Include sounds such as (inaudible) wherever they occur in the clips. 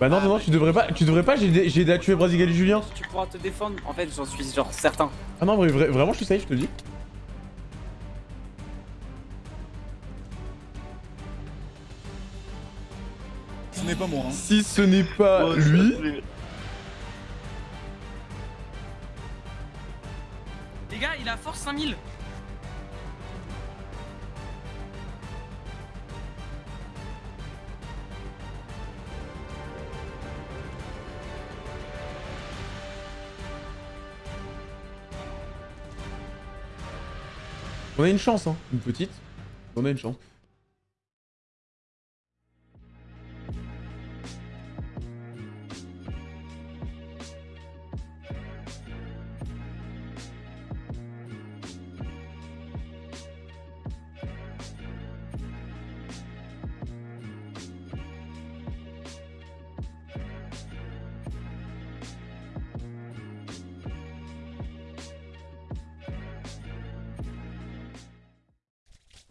Bah non, non, non, tu devrais pas, tu devrais pas, j'ai aidé à tuer Brasigali Julien. Tu pourras te défendre, en fait, j'en suis genre certain. Ah non, vrai- vrai- vraiment, je suis safe, je te le dis. Ce n'est pas moi. Hein. Si ce n'est pas lui, Les gars, il a force 5000. On a une chance, hein. Une petite. On a une chance.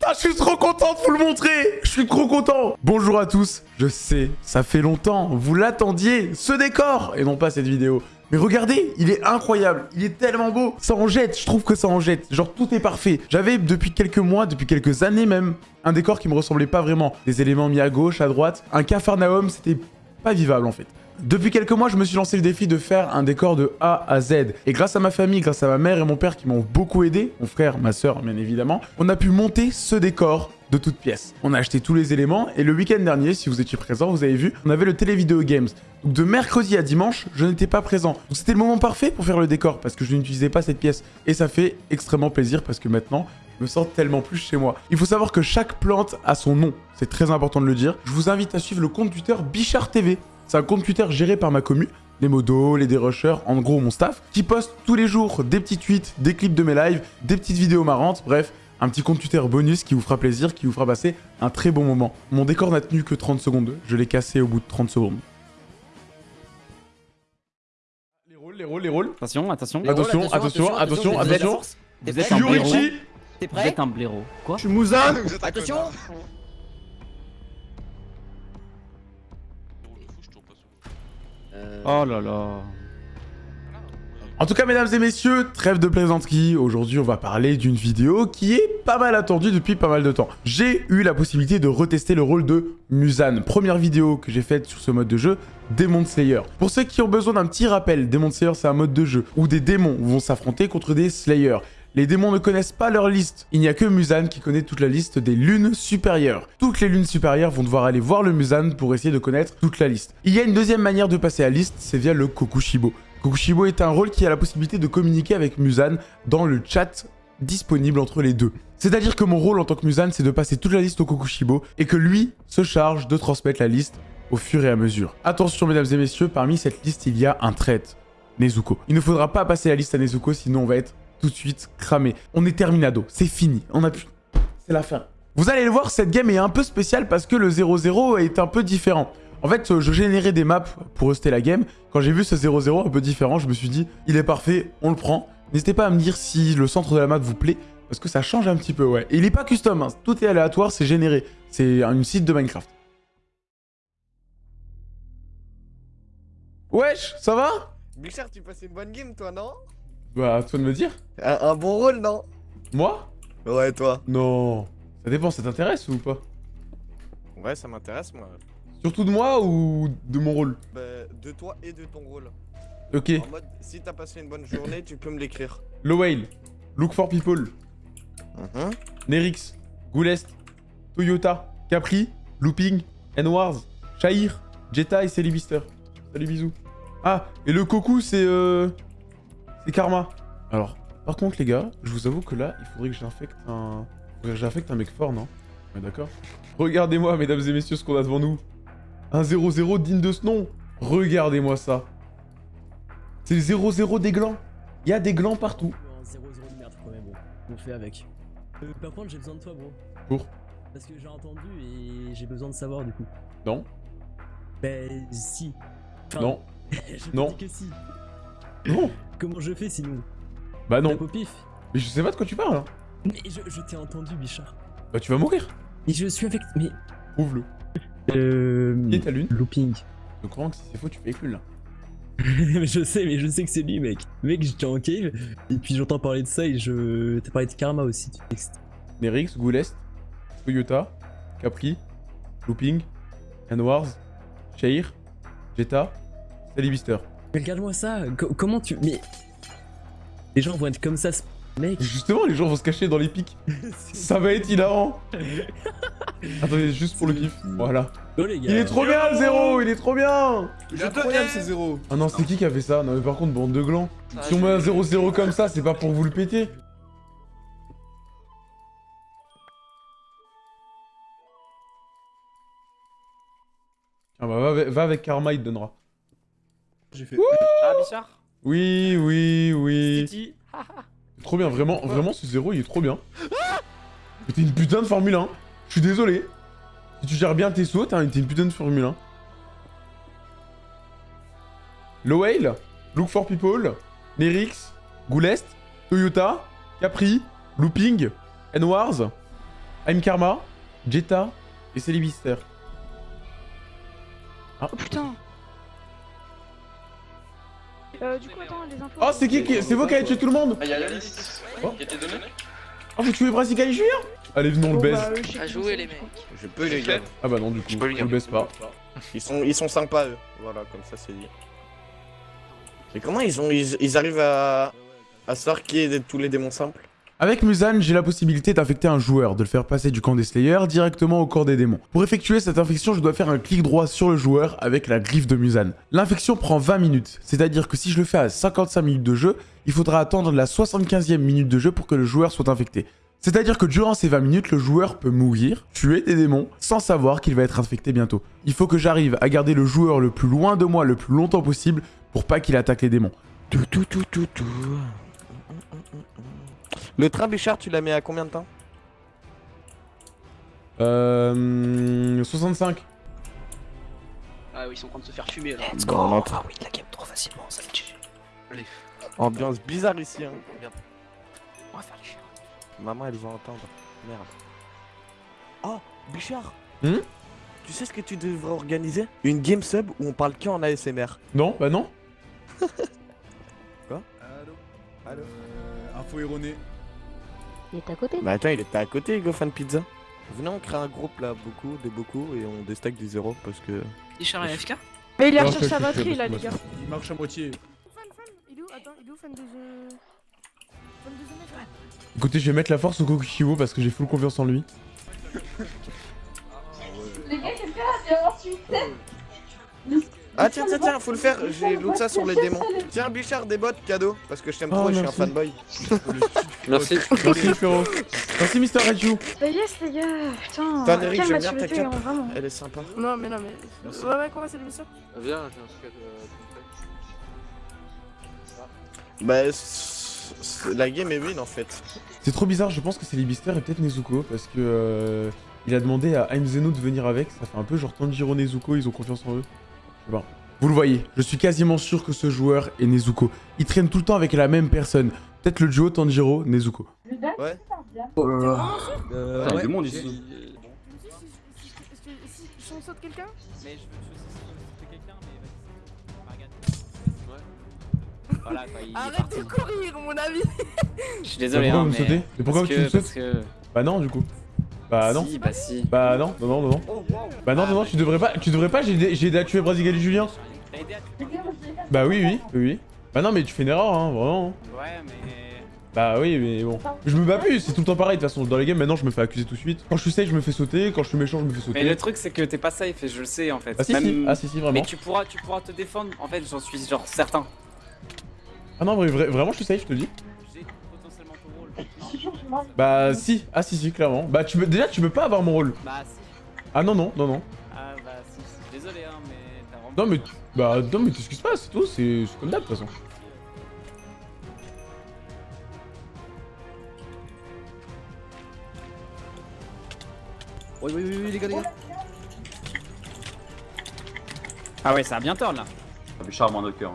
Ah, je suis trop content de vous le montrer. Je suis trop content. Bonjour à tous, je sais, ça fait longtemps, vous l'attendiez, ce décor. Et non pas cette vidéo. Mais regardez, il est incroyable, il est tellement beau. Ça en jette, je trouve que ça en jette, genre tout est parfait. J'avais depuis quelques mois, depuis quelques années même, un décor qui me ressemblait pas vraiment. Des éléments mis à gauche, à droite, un cafarnaum, c'était pas vivable en fait. Depuis quelques mois, je me suis lancé le défi de faire un décor de A à Z. Et grâce à ma famille, grâce à ma mère et mon père qui m'ont beaucoup aidé, mon frère, ma soeur bien évidemment, on a pu monter ce décor de toutes pièces. On a acheté tous les éléments et le week-end dernier, si vous étiez présent, vous avez vu, on avait le Télévideo Games. Donc de mercredi à dimanche, je n'étais pas présent. Donc c'était le moment parfait pour faire le décor parce que je n'utilisais pas cette pièce. Et ça fait extrêmement plaisir parce que maintenant, je me sens tellement plus chez moi. Il faut savoir que chaque plante a son nom. C'est très important de le dire. Je vous invite à suivre le compte Twitter Bichard TV. C'est un compte Twitter géré par ma commu, les modos, les dérushers, en gros mon staff, qui poste tous les jours des petits tweets, des clips de mes lives, des petites vidéos marrantes, bref, un petit compte Twitter bonus qui vous fera plaisir, qui vous fera passer un très bon moment. Mon décor n'a tenu que 30 secondes, je l'ai cassé au bout de 30 secondes. Les rôles, les rôles, les rôles. Attention, attention. Les rôles, Attention, attention, attention, Vous êtes- attention. T'es Vous êtes prêt un blaireau. T'es Vous prêt êtes un blaireau. Quoi? Je suis Mouza. Attention Oh là là. En tout cas, mesdames et messieurs, trêve de plaisanterie. Aujourd'hui, on va parler d'une vidéo qui est pas mal attendue depuis pas mal de temps. J'ai eu la possibilité de retester le rôle de Musan. Première vidéo que j'ai faite sur ce mode de jeu, Demon Slayer. Pour ceux qui ont besoin d'un petit rappel, Demon Slayer, c'est un mode de jeu où des démons vont s'affronter contre des Slayers. Les démons ne connaissent pas leur liste. Il n'y a que Musan qui connaît toute la liste des lunes supérieures. Toutes les lunes supérieures vont devoir aller voir le Musan pour essayer de connaître toute la liste. Il y a une deuxième manière de passer la liste, c'est via le Kokushibo. Kokushibo est un rôle qui a la possibilité de communiquer avec Musan dans le chat disponible entre les deux. C'est-à-dire que mon rôle en tant que Musan, c'est de passer toute la liste au Kokushibo et que lui se charge de transmettre la liste au fur et à mesure. Attention mesdames et messieurs, parmi cette liste, il y a un trait, Nezuko. Il ne faudra pas passer la liste à Nezuko, sinon on va être tout de suite cramé. On est terminado, c'est fini, on a pu... C'est la fin. Vous allez le voir, cette game est un peu spéciale parce que le 0-0 est un peu différent. En fait, euh, je générais des maps pour rester la game. Quand j'ai vu ce 0-0 un peu différent, je me suis dit, il est parfait, on le prend. N'hésitez pas à me dire si le centre de la map vous plaît, parce que ça change un petit peu, ouais. Et il est pas custom, hein. tout est aléatoire, c'est généré. C'est une site de Minecraft. Wesh, ça va? Bichard, tu passes une bonne game, toi, non? Bah, à toi de me dire. un, un bon rôle, non? Moi? Ouais, toi. Non. Ça dépend, ça t'intéresse ou pas? Ouais, ça m'intéresse, moi. Surtout de moi ou de mon rôle? Bah, de toi et de ton rôle. Ok. En mode, si t'as passé une bonne journée, tu peux me l'écrire. Low Whale, Look for People, Mhm. Nerix, Goulest, Toyota, Capri, Looping, N-Wars, Shahir, Jetta et Célibister. Salut bisous. Ah, et le Koku c'est euh... C'est Karma. Alors, par contre les gars, je vous avoue que là, il faudrait que j'infecte un... j'infecte un mec fort, non? Ouais d'accord. Regardez-moi mesdames et messieurs ce qu'on a devant nous. Un 0-0 digne de ce nom. Regardez-moi ça. C'est le 0-0 des glands. Il y a des glands partout. Un 0-0 de merde quand même, bon. On fait avec. Euh, par contre, j'ai besoin de toi, bro. Pour Parce que j'ai entendu et j'ai besoin de savoir du coup. Non Ben, si. Enfin, Non (laughs) j'ai Non. que si. Non Comment je fais sinon? Bah non. Tape au pif? Mais je sais pas de quoi tu parles. hein. Mais je, je t'ai entendu, Bichard. Bah tu vas mourir. Et je suis avec. Mais. Prouve-le. Euh. Qui est ta lune? Looping. Je crois que si c'est faux, tu fais éclule là. mais (laughs) je sais, mais je sais que c'est lui, mec. Mec, j'étais en cave, et puis j'entends parler de ça, et je. T'as parlé de karma aussi, tu textes. Nerix, Goulest, Toyota, Capri, Looping, Wars, Shair, Jetta, Salibister. Mais regarde-moi ça, co- comment tu. Mais. Les gens vont être comme ça, ce- mec. Justement, les gens vont se cacher dans les pics. (laughs) Ça va être hilarant. (laughs) Attendez, juste pour le kiff. Voilà. Oh les gars. Il est trop bien le zéro, il est trop bien C'est incroyable ces zéros. Ah non, c'est qui qui a fait ça? Non mais par contre, bande de glands. Si on met un 0-0 comme ça, c'est pas pour vous le péter. Tiens, bah, va, avec- va avec Karma, il te donnera. J'ai fait. Ah, Bichard Oui, oui, oui. (laughs) Trop bien, vraiment, vraiment ce zéro, il est trop bien. Mais t'es une putain de Formule 1. Je suis désolé. Si tu gères bien tes sauts, t'es t'es une putain de Formule 1. Low Whale, Look for People, Nerix, Goulest, Toyota, Capri, Looping, N-Wars, I'm Karma, Jetta et Célibister. Oh putain euh, du coup, attends, les infos. Oh, c'est qui qui... C'est vous qui avez tué tout le monde Ah, y'a la liste Oh. qui a été donnée Oh, vous tuez Brassica Junior Allez, venons, on le baise. bah, À jouer les mecs. Je peux les gars. Ah bah non, du coup, Je peux le on dire. le baisse pas. Ils sont, ils sont sympas eux. Voilà, comme ça c'est dit. Mais comment ils ont, ils, ils arrivent à, à savoir qui est de tous les démons simples Avec Musan, j'ai la possibilité d'infecter un joueur, de le faire passer du camp des Slayers directement au corps des démons. Pour effectuer cette infection, je dois faire un clic droit sur le joueur avec la griffe de Musan. L'infection prend 20 minutes, c'est-à-dire que si je le fais à 55 minutes de jeu, il faudra attendre la 75e minute de jeu pour que le joueur soit infecté. C'est-à-dire que durant ces 20 minutes, le joueur peut mourir, tuer des démons, sans savoir qu'il va être infecté bientôt. Il faut que j'arrive à garder le joueur le plus loin de moi le plus longtemps possible pour pas qu'il attaque les démons. Tout, tout, tout, tout, tout. Le train Bichard, tu l'as mis à combien de temps Euh... 65. Ah oui, ils sont en train de se faire fumer là. Let's go. On. Ah oui, la game trop facilement, ça fait chier. Ambiance bizarre ici. Hein. On va faire les chiens. Maman, elle va entendre. Merde. Oh, Bichard Hmm Tu sais ce que tu devrais organiser? Une game sub où on parle que en ASMR. Non, bah non. Allô? Allô? Euh, Info erronée. Il est à côté. Bah attends, il était à côté, Hugo Fan Pizza. Venez, on crée un groupe là, beaucoup, de beaucoup, et on déstack du zéro parce que. Bichard et FK Mais il a Non, recherché je- sa batterie là, les gars. Il marche à moitié. Fan, fan, il est où? Attends, il est où fan de Écoutez, je vais mettre la force au Kokushiwo parce que j'ai full confiance en lui. (laughs) Ah tiens, tiens, tiens, faut le faire, j'ai l'autre ça sur les démons. Tiens, Bichard, des bottes, cadeau, parce que je t'aime Oh, trop et je suis un merci. fanboy. Merci. Merci frérot. Merci Mister Raju. Bah yes, les gars, putain. Putain, Eric, quelle j'aime bien ta cape. hein. Elle est sympa. Non, mais non, mais. Ouais, ouais, comment c'est l'émission Viens, j'ai un truc à te Bah, la game est win en fait. C'est trop bizarre, je pense que c'est Libister et peut-être Nezuko parce que euh, il a demandé à Aim Zeno de venir avec. Ça fait un peu genre Tanjiro Nezuko, ils ont confiance en eux. Pas. Vous le voyez, je suis quasiment sûr que ce joueur est Nezuko. Il traîne tout le temps avec la même personne. Peut-être le duo Tanjiro Nezuko. Ouais. Euh, Putain, ouais. du monde ici. Si, on saute quelqu'un Mais je veux sauter quelqu'un, mais vas-y. Voilà, quoi, il est Arrête de courir, mon ami Je suis désolé, pourquoi hein, vous mais... sautez Et pourquoi parce tu me sautes. Bah non du coup. Bah non. Si, bah si. Bah non, non, non, non, non. Bah non, non, non, tu devrais pas, tu devrais pas, j'ai aidé- à tuer Brasigali Julien. T'as aidé à tuer Bah oui, oui, oui, oui. Bah non, mais tu fais une erreur, hein, vraiment. Ouais, mais... Bah oui, mais bon. Je me bats plus, c'est tout le temps pareil, de toute façon. Dans les games, maintenant, je me fais accuser tout de suite. Quand je suis safe, je me fais sauter. Quand je suis méchant, je me fais sauter. Mais le truc, c'est que t'es pas safe, et je le sais, en fait. Ah si, Même- si, ah si, si, vraiment. Mais tu pourras, tu pourras te défendre, en fait, j'en suis genre certain. Ah non, vrai- vraiment, je suis safe, je te le dis. Bah si, ah si, si, clairement. Bah tu peux, déjà, tu peux pas avoir mon rôle. Bah si. Ah non, non, non, non. Ah bah si, si. désolé, hein, mais t'as vraiment... Non, mais, bah, non, mais t'excuses pas, c'est tout, c'est comme d'hab, de toute façon. Oui, oui, oui, oui, les gars, les gars. Ah ouais, ça a bien turn, là. Bichard, moins de cœur.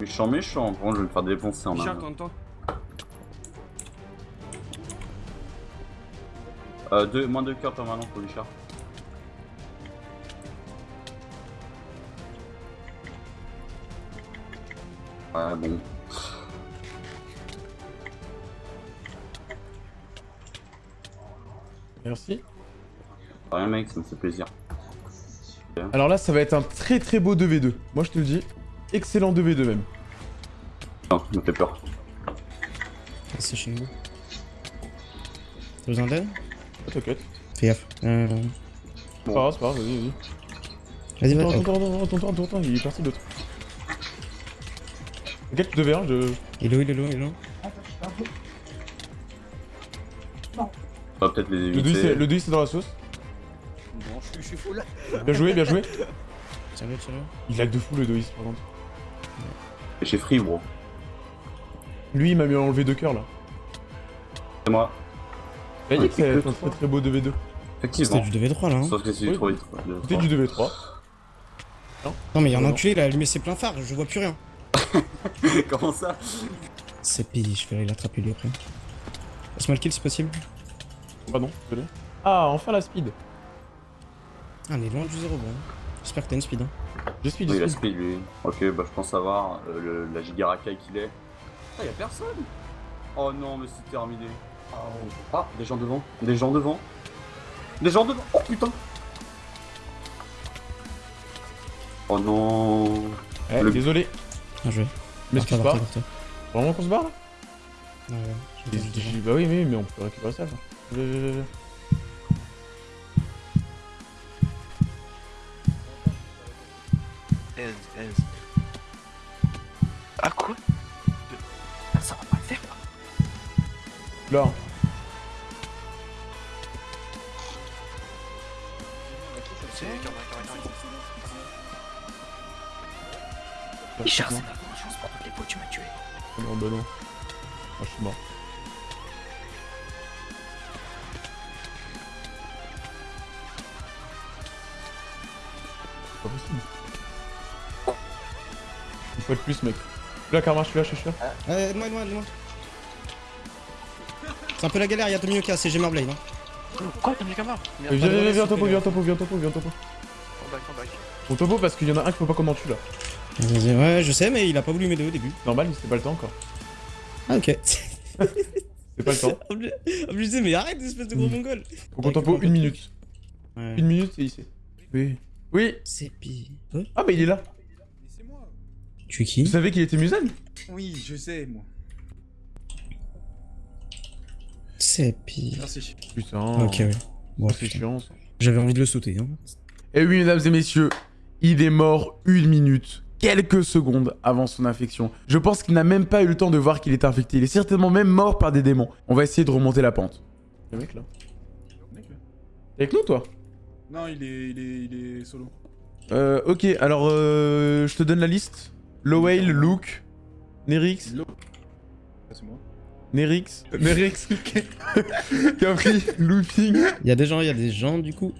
Méchant, méchant. Contre, je vais me faire défoncer en un. Euh, deux, moins de cœurs permanents pour Luchard. Ouais, bon. Merci. Rien mec, ça me fait plaisir. Alors là, ça va être un très très beau 2v2. Moi, je te le dis. Excellent 2v2 même. Non, ça me fait peur. C'est chez. T'as besoin d'aide? T'inquiète. Fais gaffe. Euh... C'est pas grave, c'est pas grave, vas-y, vas-y. Vas-y, Attends, vas-y. attends, attends, attends, attends, attends, attends, il est parti l'autre. T'inquiète, 2v1, je... Il est où, il est où, il est où On va peut-être les Le 2 c'est éviter. le 2, c'est dans la sauce. Non, je suis, je suis full. Bien joué, bien joué. Tiens-le, tiens-le. Il lag de fou le 2 par contre. Et Chez Free, bro. Lui, il m'a mis enlevé deux cœurs là. C'est moi. Il a dit que que très très beau 2v2. Effectivement. C'était du 2v3 là. Hein. Sauf que c'est Oui. du trop vite. quoi. C'était du 2v3. Non, mais il y a un enculé, il a allumé ses pleins phares, je vois plus rien. (laughs) Comment ça? C'est pire, je vais l'attraper lui après. Passe-moi le kill si possible. Ah non, désolé. Ah, enfin la speed. Ah, on est loin du 0 bon. J'espère que t'as une speed. Hein. J'ai speed, Oui, j'ai la speed. speed, lui. Ok, bah je pense savoir euh, le- la giga racaille qu'il est. Ah, y'a personne Oh non, mais c'est terminé. Oh. Ah, des gens devant. Des gens devant. Des gens devant. Oh putain Oh non Eh, Le- désolé. Bien joué. Mais Barre-toi, excuse pas. barre-toi, barre-toi. Vraiment qu'on se barre là Ouais, ouais. je vais Bah oui, mais, mais on peut récupérer ça. quoi. Viens, viens, viens, viens. Ah quoi Ça va pas le faire. Là. C'est Karma, Karma. Là, Richard, c'est ma vengeance pour toutes les fois que tu m'as tué. Non, bah non. Moi, je suis mort. C'est pas possible. Une fois de plus, mec. Je suis là, Karma, je suis là, je suis là. Euh, aide-moi, aide-moi, aide-moi. C'est un peu la galère, il y a Tomioka, c'est Gamerblade. Hein. Quoi T'as mis Karma Euh, Viens, viens, viens, viens, topo, viens, topo, viens, topo, viens, topo. Come back, topo, parce qu'il y en a un qu'il faut pas en tue là. Vas-y, ouais, je sais, mais il a pas voulu m'aider au début. Normal, (laughs) c'est pas le temps encore. Ah, ok. C'est pas le temps. Disais, mais arrête, espèce de gros mongol. Faut qu'on topo une minute. Ouais. Une minute, c'est ici. Oui. Oui. C'est pire. Ah, bah il est là. Mais c'est moi. Tu es Vous qui savez qu'il était Musan Oui, je sais, moi. C'est pire. Merci. Putain. Ok, ouais. Bon. J'avais envie de le sauter. Hein. Et oui, mesdames et messieurs, il est mort une minute, quelques secondes avant son infection. Je pense qu'il n'a même pas eu le temps de voir qu'il est infecté. Il est certainement même mort par des démons. On va essayer de remonter la pente. Le mec là. Mec, là. T'es avec nous, toi? Non, il est, il est, il est solo. Euh, ok, alors euh, je te donne la liste. Lowell, Luke, Nerix, Lo-. Nerix, Nerix, (laughs) Capri, Looping. Il y a des gens, il y a des gens, du coup.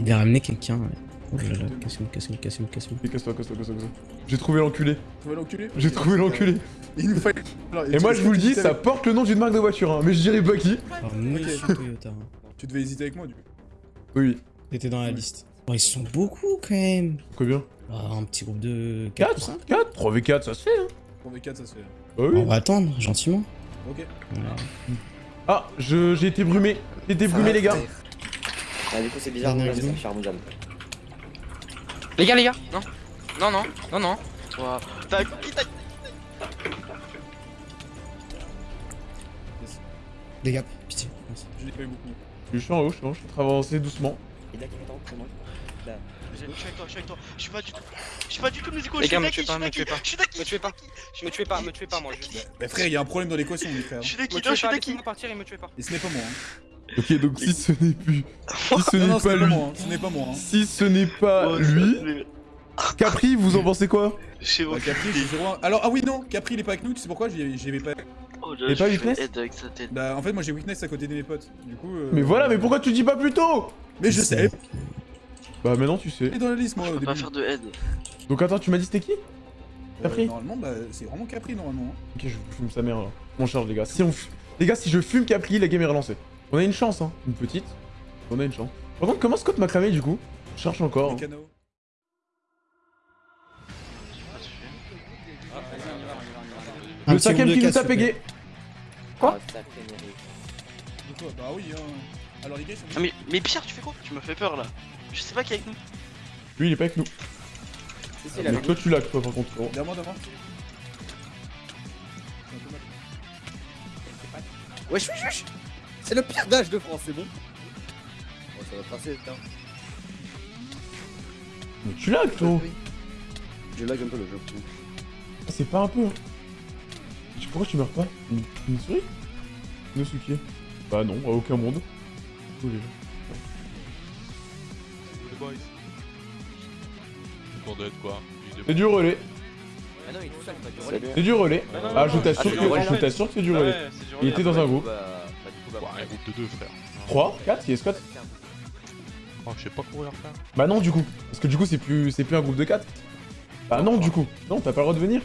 Il a ramené quelqu'un. Ouais. Oh là là, casse-nous, casse-nous, casse-nous. Et casse-toi, casse-toi, casse-toi. J'ai trouvé l'enculé. J'ai trouvé l'enculé. Il nous Et moi je vous le dis, ça porte le nom d'une marque de voiture, hein, mais je dirais pas qui. Alors, monsieur Toyota. hein. Tu devais hésiter avec moi, du coup. Oui, T'étais dans la liste. Bon, ils sont beaucoup quand même. combien Ah, un petit groupe de 4 ou 5 4 4 3v4, ça se fait, hein. Pour des 4, ça se fait. Bah oui. On va attendre, gentiment. Ok. Voilà. Ah, je- j'ai été brumé. J'ai été brumé, les gars. Ah, du coup, c'est bizarre, là, c'est examen. cher Mouzan. Les gars, les gars Non Non, non, non, non. T'a- Les gars, pitié. merci. Je l'ai pas eu beaucoup. Je suis en haut, je suis en haut, je suis en train d'avancer doucement. Il a qui m'attend moi? Là. Je suis avec toi, je suis avec toi. Je suis pas du tout. Je suis pas du tout. Les je gars, suis me Daki, tuez pas, je me suis tuez Daki, pas. Je suis Daki. Me tuez pas. Me tuez pas, me tuez pas, moi, juste. Bah, frère, il y a un problème dans l'équation, mon frère. Je suis non, je suis laissez-moi partir et me tuez pas. Et ce n'est pas moi. Hein. Ok, donc si ce n'est plus. Si ce n'est pas lui. hein. Ce n'est pas moi. Hein. Si ce n'est pas Oh, lui. Capri, vous en pensez quoi? Je sais pas. Capri, je suis 0 Alors, ah oui, non, Capri, il est pas avec nous. Tu sais pourquoi? J'y avais pas. Oh pas Weakness avec sa tête. Bah, en fait, moi j'ai Weakness à côté de mes potes. Du coup. euh, Mais voilà, mais pourquoi tu dis pas plus tôt? Mais je sais. Bah maintenant tu sais. Il est dans la liste, moi, Je peux pas faire de head. Donc attends, tu m'as dit c'était qui Euh, Capri Normalement, bah, c'est vraiment Capri, normalement. hein. Ok, je fume sa mère là. On charge les gars. Si on f- Les gars, si je fume Capri, la game est relancée. On a une chance, hein. Une petite. On a une chance. Par contre, comment Scott m'a cramé du coup Je cherche encore. Les hein. Le cinquième qui de nous tape Égay. Quoi Ah, quoi Bah oui, hein. Alors les gars, ils sont Ah, mais, mais Pierre, tu fais quoi? Tu m'as fait peur là. Je sais pas qui est avec nous. Lui, il est pas avec nous. Si, si, la Mais toi, tu l'as, toi, par contre. Derrière moi, devant. Wesh, wesh, wesh C'est le pire dash de France, c'est bon Bon, ça va passer, putain. Mais tu l'as, toi. Je lag un peu le jeu. Ah, C'est pas un peu. hein. Pourquoi tu meurs pas? Une, une souris? Nosuke Bah non, à aucun monde. Oh, les gens. Boys. Quoi C'est du relais. Ah non, il est tout seul, pas du relais. C'est du relais. Non, Ah, je t'assure que, du relais. je t'assure que c'est du relais. Il était dans un groupe. Bah, bah, bah. Un groupe de deux frères. 3 4 Il est squat Oh, je sais pas courir frère. Bah non, du coup. Parce que du coup, c'est plus, c'est plus un groupe de 4. Bah non, du coup. Non, t'as pas le droit de venir.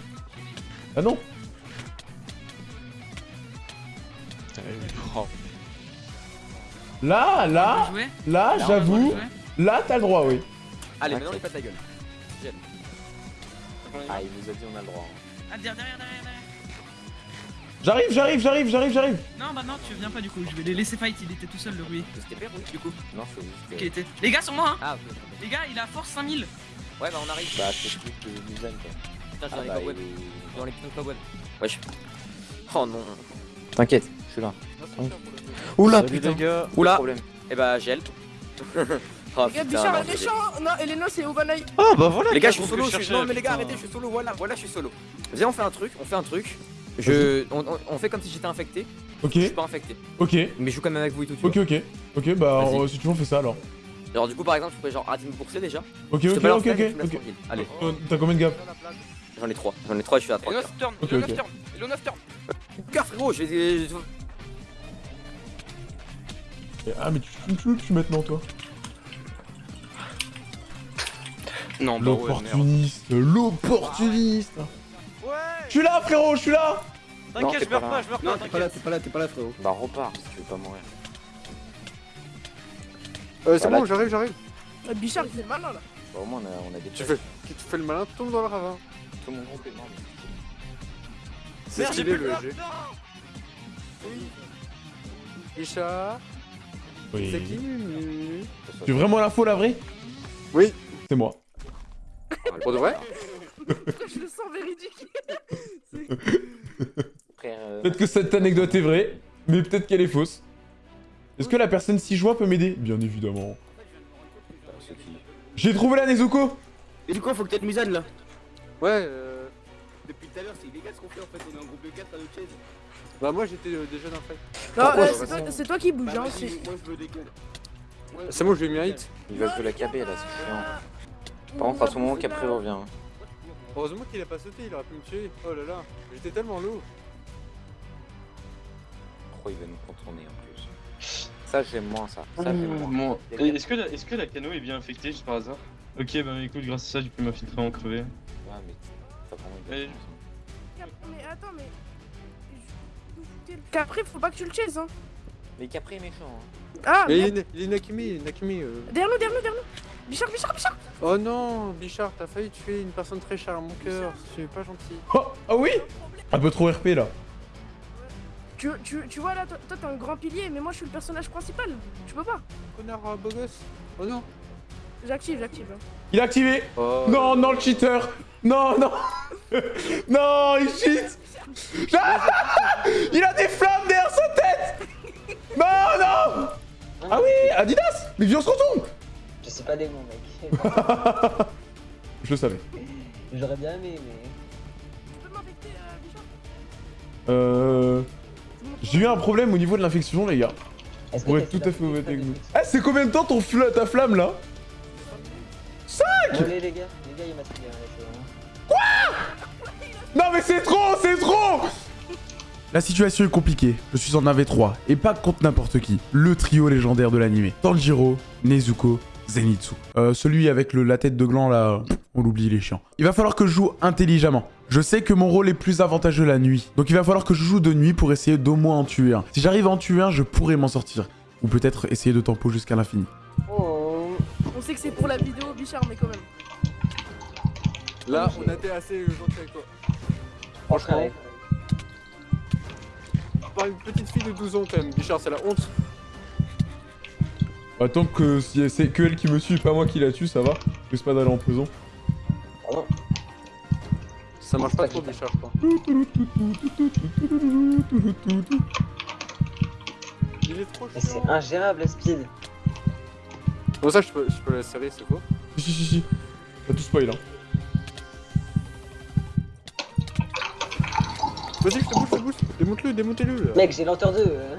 Bah non. Eh. Là, là, là, j'avoue. Là, t'as le droit, oui. Allez, maintenant, il pète la gueule. Viens. Ah, il nous a dit on a le droit. hein. Ah, derrière, derrière, derrière, derrière. J'arrive, j'arrive, j'arrive, j'arrive, j'arrive. Non, bah non, tu viens pas du coup. Je vais les laisser fight. Il était tout seul, le Rui. C'était père, oui, du coup Non, c'est juste. Ok, il était. Les gars, sur moi, hein Ah, ok. Les gars, il a force 5000. Ouais, bah on arrive. Bah, c'est plus que Muzan quoi. Putain, j'ai dans les cobwebs. Dans les pneus cobwebs. Wesh. Oh non. T'inquiète, je suis là. Oula, putain. Oula. Eh bah, gel. (laughs) oh Les gars, putain. Bichard non, est méchant Non, Elena, c'est Oh, bah voilà. Les gars, je suis solo. je suis- Non, mais les gars, arrêtez, je suis solo. Voilà, voilà, je suis solo. Viens, on fait un truc. On fait un truc. Je. On, on- fait comme si j'étais infecté. Ok, Je suis pas infecté. ok, Mais je joue quand même avec vous et tout. tu ok, ok. Ok, bah euh, si tu veux, on fait ça alors. Genre, du coup, par exemple, je pourrais genre arrêter de me bourser déjà. Ok, ok, balance ok, ok. me. Allez, Euh, T'as combien de gap? J'en ai 3. J'en ai 3 et je suis à 3. Hello 9 turn, Ok, hello ok. 9 turn, hello 9 turn. Cœur, frérot, je vais. je- Ah, mais tu tu tu maintenant, toi. Non, bah. L'opportuniste, l'opportuniste. Ouais Je suis là, frérot, je suis là. T'inquiète, je meurs pas, je meurs pas. T'es pas là, t'es pas là, t'es pas là, frérot. Bah, repars si tu veux pas mourir. Euh, c'est Voilà. bon, j'arrive, j'arrive. Bichard, il fait malin là Bah, au moins, on a, on a des Tu fais, tu fais le malin, tombe dans le ravin. Tout mon groupe est mort. C'est Merde, j'ai plus le G. Isha, c'est Oui. qui Tu veux vraiment l'info, la vraie Oui. C'est moi. Pour de vrai (laughs) Je le sens véridique (laughs) euh, Peut-être que cette anecdote est vraie, mais peut-être qu'elle est fausse. Est-ce que la personne si joint peut m'aider? Bien évidemment. J'ai trouvé la Nezuko Et du coup, faut que t'aies Musan là. Ouais, euh... Depuis tout à l'heure, c'est illégal ce qu'on fait en fait. On est en groupe de 4 à notre chaise. Bah moi j'étais euh, déjà dans le fight. Non, euh, je c'est toi, qui bouge, Bah, hein moi je veux des gueules. C'est moi, je lui ai mis un hit. Il va jouer la KB là, c'est chiant. Par contre, à tout moment, Capri revient. hein. Heureusement qu'il a pas sauté, il aurait pu me tuer. Oh là là, j'étais tellement lourd. Pourquoi il va nous contourner en plus Ça, j'aime moins ça. Moins. A est-ce que, la, est-ce que la cano est bien infectée juste par hasard? Ok, bah écoute, grâce à ça, j'ai pu m'infiltrer en crevé. Ouais, mais t'as vraiment une Allez. chance. Mais attends, mais... Capri, faut pas que tu le chases, hein Mais Capri est méchant. Hein. Ah, Mais il est, il est Nakimi, Nakimi. euh. derrière nous, derrière nous, derrière nous Bichard, Bichard, Bichard Oh non, Bichard, t'as failli tuer une personne très chère à mon cœur. C'est pas gentil. Oh, ah oui Un peu trop RP là. tu, tu, tu vois là, toi, t'es un grand pilier, mais moi je suis le personnage principal. Tu peux pas. Connard euh, beau gosse. Oh non. J'active, j'active. hein. Il a activé Oh. Non, non, le cheater Non, non (laughs) Non, il cheat Ah Il a des flammes derrière sa tête Non, non Ah oui, Adidas Mais viens, on se retourne pas des mots, mec. (laughs) Je le savais. J'aurais bien aimé, mais. Tu peux m'invecter, euh, Bichard Euh... J'ai eu un problème au niveau de l'infection, les gars. Pour être tout à fait honnête avec vous. Eh, c'est combien de temps ton fla- ta flamme, là Allez, les gars, les gars, il m'a tiré un Non mais c'est trop, c'est trop La situation est compliquée, je suis en AV3, et pas contre n'importe qui. Le trio légendaire de l'animé. Tanjiro, Nezuko, Zenitsu. Euh, celui avec le, la tête de gland là, on l'oublie, il est chiant. Il va falloir que je joue intelligemment. Je sais que mon rôle est plus avantageux la nuit, donc il va falloir que je joue de nuit pour essayer d'au moins en tuer un. Si j'arrive à en tuer un, je pourrais m'en sortir. Ou peut-être essayer de tempo jusqu'à l'infini. On sait que c'est pour la vidéo, Bichard, mais quand même. Là, on a été assez gentil avec toi. Franchement. par une petite fille de 12 ans quand même. Bichard, c'est la honte. Bah, tant que si c'est que elle qui me suit et pas moi qui la tue, ça va. Je risque pas d'aller en prison. Ça marche pas trop, Bichard, je crois. Il est trop Mais C'est ingérable la speed. Bon, ça, je peux, je peux la serrer, c'est quoi Si, si, si, si. T'as tout spoil, hein. Vas-y, je te booste, je te booste. Démonte-le, démontez-le. Mec, j'ai lenteur 2. euh.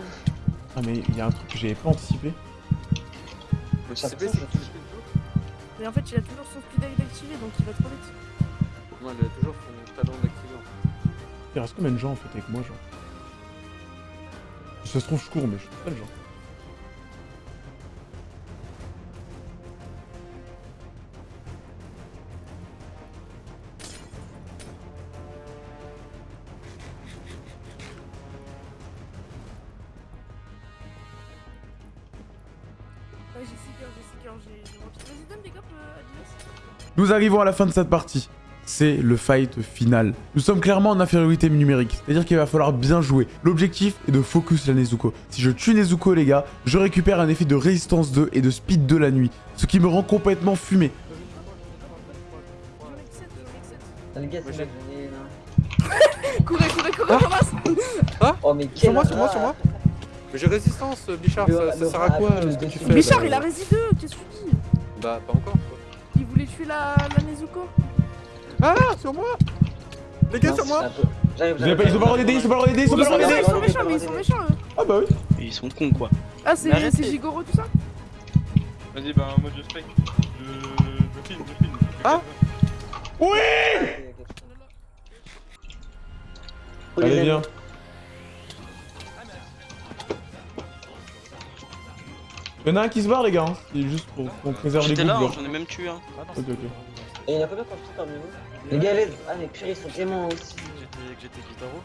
Ah, mais il y a un truc que j'avais pas anticipé. Ça c'est ce Mais en fait, il a toujours son speed activé donc il va trop vite. Non, il a toujours son talent d'activant. Il reste combien de gens en fait avec moi, genre? Si ça se trouve, je cours, mais je suis pas le genre. Nous arrivons à la fin de cette partie. C'est le fight final. Nous sommes clairement en infériorité numérique, c'est-à-dire qu'il va falloir bien jouer. L'objectif est de focus la Nezuko. Si je tue Nezuko les gars, je récupère un effet de résistance 2 et de speed 2 la nuit, ce qui me rend complètement fumé. (laughs) Courez, courez, courez, ramasse Oh, mais Sur moi, sur moi, sur moi. Mais j'ai résistance, Bichard, Le- ça, sert à quoi euh, plus ce que de tu feu. fais Bichard, là il a rési 2, qu'est-ce que tu dis? Bah, pas encore. quoi. La, la Nezuko. Ah, sur moi Les gars, Non, sur moi Ils, ont pas- ils sont pas le aider, ils sont pas le aider, ils sont Ils pas le méchants, aider ils sont méchants, mais ils sont méchants, eux. Ah bah oui Ils sont cons quoi. Ah, c'est Gigoro, tout ça Vas-y, bah, moi je spec. Je. Je filme, je filme. Ah Oui Allez viens Y'en a un qui se barre les gars, hein. c'est juste pour qu'on préserve les J'étais groupes. là, hein, j'en ai même tué un. Ok ok. Et il y en a combien quand je parmi vous Les gars, l'aide Ah, mais purée, ils sont tellement aussi. J'étais Guitaro.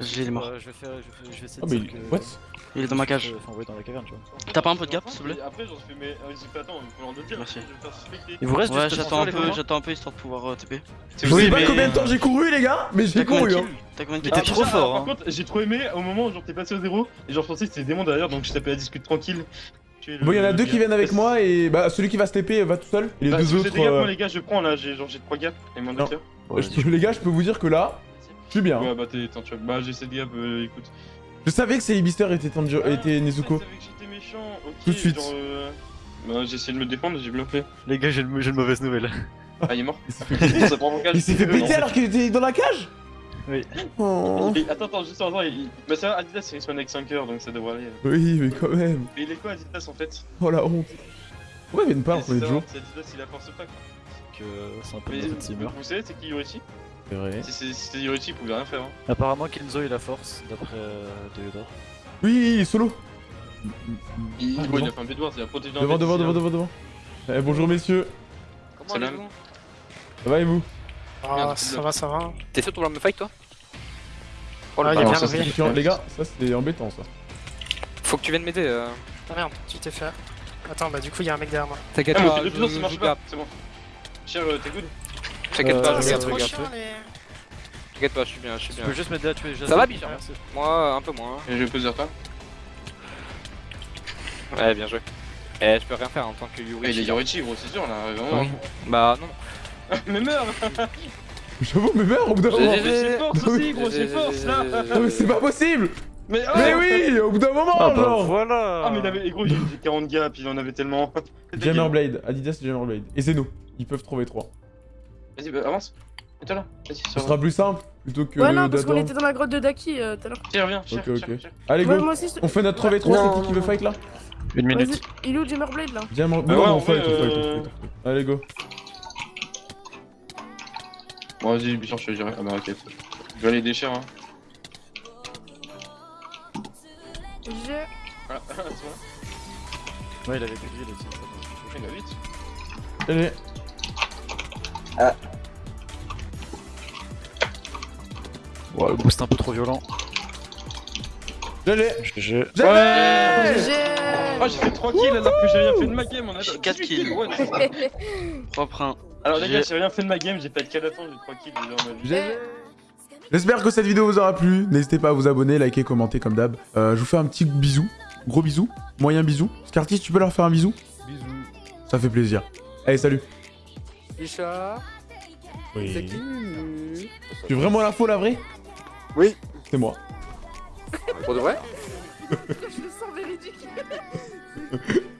J'ai il est mort. Je vais faire, je vais, je vais essayer Ah de bah il... que- What? Il est dans ma cage. Enfin, ouais, dans la caverne, tu vois. T'as pas un peu de gap s'il te plaît après, j'en fais, mais. euh, J'ai attends, il faut leur dire. Merci. Il vous reste Ouais, j'attends un les peu, j'attends un peu histoire de pouvoir euh, TP. Je sais pas combien de temps j'ai couru les gars, mais j'ai couru hein. T'as combien de Mais kills t'es Ah, trop fort, Par hein. contre, j'ai trop aimé au moment où genre t'es passé au zéro et genre je pensais que c'était des démons derrière donc je tapais la discute tranquille. Tuer le- Bon, il y en a deux gars. qui viennent avec moi et bah celui qui va se TP va tout seul. Et les Bah, deux autres. des euh, moi les gars, je prends là, j'ai genre j'ai 3 gaps et cœur. je peux- Les gars, je peux vous dire que là, je suis bien. Ouais, bah t'es, attends, tu vois, bah j'ai 7 gaps, euh, écoute. Je savais que était, Tanjiro- était Nezuko. Je savais que j'étais méchant, ok. Tout de suite. Genre, euh... Bah j'ai essayé de me défendre, j'ai bien fait. Les gars, j'ai une, mauvaise nouvelle. Ah, il est mort. Il s'est fait, mon péter c'est- alors qu'il était dans la cage? Oui. Oh. Et Attends, attends, juste attends, il... Bah ça va, Adidas c'est une semaine avec 5 heures donc ça devrait aller. Oui, mais quand même. Mais il est quoi Adidas en fait? Oh la honte. Pas Mais en premier c'est jour ça, c'est Adidas, il a force pas quoi. Que c'est un peu Mais de teamer. vous savez, c'est qui Yorichi C'est vrai. Si c'était Yorichi, il pouvait rien faire. Hein. Apparemment, Kenzo il a force, d'après euh. Oui, solo. Il, Ah, bon, il devant. a fait un Bedwars, il a protégé un Devant, mec devant, devant, hein. devant, devant. Eh, bonjour messieurs. Comment allez-vous? Ça va et vous? Ah, ça va, ça va. T'es sûr de vouloir me fight toi? Oh, Ah, il est bien levé. Les gars, ça c'est embêtant ça. Faut que tu viennes m'aider. Euh... Ah merde, tu t'es fait. Attends, bah du coup, il y a un mec derrière moi. T'inquiète Ah, pas, je, puissance, ça je marche pas, c'est bon. Cher, euh, t'es good T'inquiète Euh, pas, je je regarde, regarde. regarde. chiant, les... T'inquiète pas, je suis bien, je suis Tu bien. peux juste m'aider à tuer les Ça va, Bichard Moi, un peu moins. Et je vais poser toi. Ouais, bien joué. Eh, je peux rien faire en tant que Yuri. Et il est Yorichi, gros, c'est sûr là, vraiment. Bah non. (laughs) Mais meurs (laughs) J'avoue, mais merde, au bout d'un moment. Mais j'ai force aussi, gros, j'ai force là Non, mais c'est pas possible Mais, oh Mais oui, au bout d'un moment, Ah bah voilà Ah, mais il avait, et gros, j'ai j'ai 40 gaps, il en avait tellement. (laughs) Jammerblade, Adidas et Jammerblade. Et Zeno, ils peuvent trouver trois. Vas-y, bah, avance. Mets-toi là, vas-y, Ce ça va. sera plus simple plutôt que Ouais, non, parce qu'on était dans la grotte de Daki euh, tout à l'heure. Tiens, viens, cher, Ok, cher, ok. cher. Allez, Ouais, go moi aussi, je- On fait notre 3v3, Non, c'est qui qui veut fight là? Une minute. il est où Jammerblade là? Jammer... Non, ouais, on fight, on euh, fight, on fight. Allez, go. Bon, vas-y, Bichard, je te dirai. Ah, bah, ok. Je vais aller déchirer, hein. Voilà, (laughs) c'est bon. Ouais, il avait plus de vie, là, Il va vite. Allez. Ouais, le boost un peu trop violent. J'allais GG. J'allais J'ai. Ah, j'ai fait 3 kills alors que j'ai rien fait de ma game. On a J'ai 4 kills. Ouais. (laughs) Propre 1. Alors, les J'ai- gars, j'ai rien fait de ma game, j'ai pas de fin, j'ai 3 kills déjà en ma vie. J'espère que cette vidéo vous aura plu. N'hésitez pas à vous abonner, liker, commenter comme d'hab. Euh, je vous fais un petit bisou. Gros bisou. Moyen bisou. Scartis, tu peux leur faire un bisou Bisous. Ça fait plaisir. Allez, salut. Richard. Oui. C'est qui Tu es vraiment l'info, la vraie Oui. C'est moi. Pour de vrai (laughs) Je le sens véridique. (laughs)